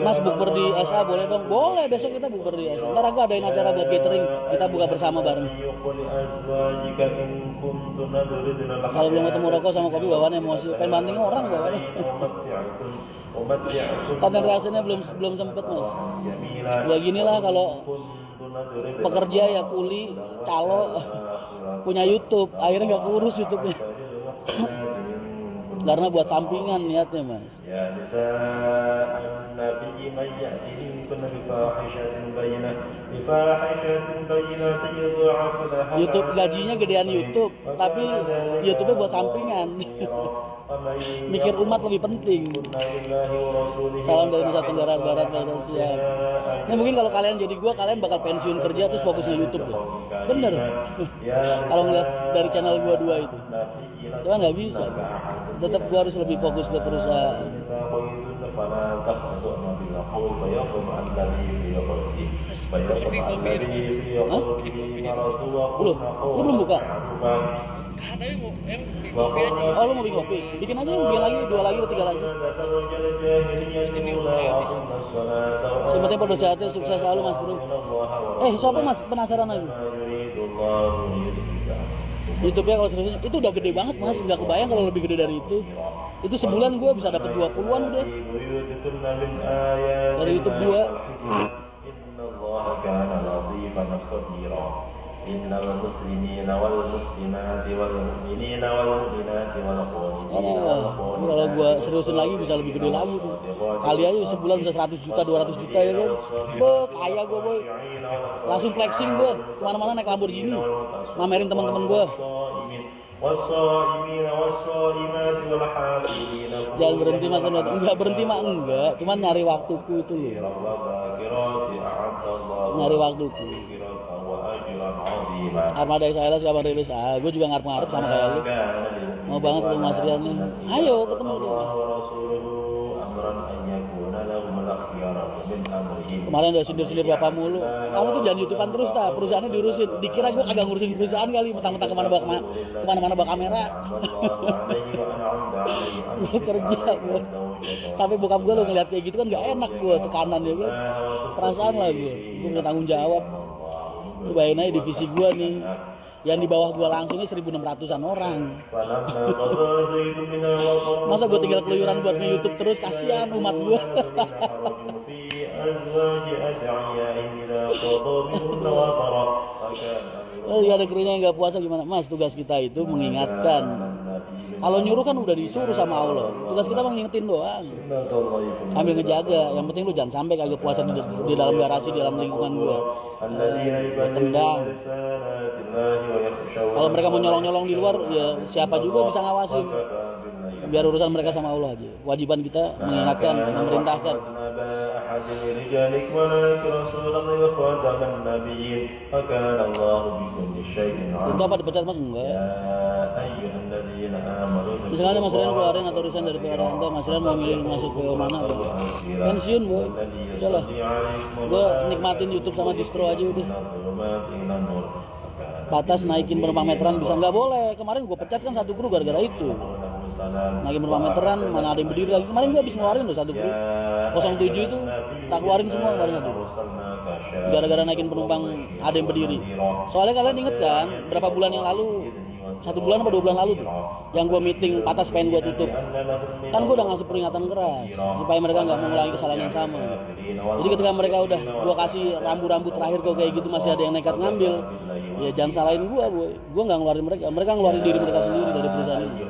Mas bukber di SA boleh dong? Boleh, besok kita bukber di SA. Ntar aku adain acara buat catering, kita buka bersama bareng. Kalau belum ketemu rokok sama kopi bawaannya emosi, pengen banting orang bawaannya. Konten reaksinya belum belum sempet mas. Ya ginilah kalau pekerja ya kuli, calo punya YouTube, akhirnya nggak kurus YouTube-nya. karena buat sampingan niatnya mas. Ya bisa. nabi YouTube gajinya gedean YouTube tapi YouTube-nya buat sampingan. Mikir umat lebih penting. Salam dari Nusa Tenggara Barat Malaysia Nah, mungkin kalau kalian jadi gua kalian bakal pensiun kerja terus fokusnya YouTube bener. Kalau ngeliat dari channel gua dua itu cuma nggak bisa tetap gue harus lebih fokus ke perusahaan Hah? Belum buka? Oh, lu mau bikin kopi? Bikin aja, bikin lagi, dua lagi, tiga lagi. Semoga pada sehatnya sukses selalu Mas Bro. Eh, siapa Mas penasaran lagi? YouTube-nya kalau seriusnya itu udah gede banget mas, nggak kebayang kalau lebih gede dari itu. Itu sebulan gue bisa dapat 20-an udah. Dari YouTube gua. إن المسلمين والمسلمات والمؤمنين والمؤمنات والقانتين Karena gua- kalau gua seriusin lagi bisa lebih gede lagi tuh. Kali aja sebulan bisa 100 juta, 200 juta ya kan. Be, kaya gua boy. Langsung flexing gua. Kemana-mana naik Lamborghini. Mamerin teman-teman gua. والصائمين والصائمات والحافظين Jangan berhenti mas Anwar. Enggak berhenti mah enggak. Cuman nyari waktuku itu loh. والذاكرات أعد الله Nyari waktuku. Armada Israel kapan rilis? Ah, gue juga ngarep-ngarep sama kayak lu. Mau banget ketemu Mas Rian nih. Ayo ketemu tuh Mas. Kemarin udah sindir-sindir bapak mulu. Kamu tuh jangan youtubean terus ta, perusahaannya diurusin. Dikira gue kagak ngurusin perusahaan kali, mentang-mentang ke mana bawa ke mana, ke mana mana bawa kamera. gue kerja gue. Sampai bokap gue lo ngeliat kayak gitu kan gak enak gue tekanan ya gue. Perasaan lah gue, gue nggak tanggung jawab lu bayangin aja divisi gua nih. Yang di bawah gua langsungnya 1600-an orang. Masa gua tinggal keluyuran buat nge YouTube terus? Kasihan umat gua. Oh, ada krunya yang gak puasa gimana? Mas, tugas kita itu mengingatkan. Kalau nyuruh kan udah disuruh sama Allah. Tugas kita mengingetin doang. Sambil ngejaga. Yang penting lu jangan sampai kagak puasa di, di dalam garasi, di dalam lingkungan gua. Eh, tendang. Kalau mereka mau nyolong-nyolong di luar, ya siapa juga bisa ngawasin. Biar urusan mereka sama Allah aja. Wajiban kita mengingatkan, memerintahkan. أحد رجالك ولا رسولا وخاتم النبيين وكان الله بكل شيء Itu عليما apa dipecat mas? Enggak. يا أيها الذين آمنوا Misalnya Mas Rian keluarin atau resign dari PO Ranta, Mas Rian mau milih masuk PO mana? Apa? Pensiun boy. Udah lah. Gue nikmatin YouTube sama distro aja udah. Batas naikin penumpang meteran bisa nggak boleh. Kemarin gue pecat kan satu kru gara-gara itu. Naikin penumpang meteran mana ada yang berdiri lagi. Kemarin gue habis ngeluarin loh satu kru. 07 itu tak keluarin semua kemarin satu. Gara-gara naikin penumpang ada yang berdiri. Soalnya kalian inget kan berapa bulan yang lalu satu bulan apa dua bulan lalu tuh? Yang gue meeting patas pengen gue tutup. Kan gue udah ngasih peringatan keras supaya mereka nggak mengulangi kesalahan yang sama. Jadi ketika mereka udah gue kasih rambu-rambu terakhir kok kayak gitu masih ada yang nekat ngambil ya jangan salahin gue boy. Gue nggak ngeluarin mereka. Mereka ngeluarin diri mereka sendiri dari perusahaan ini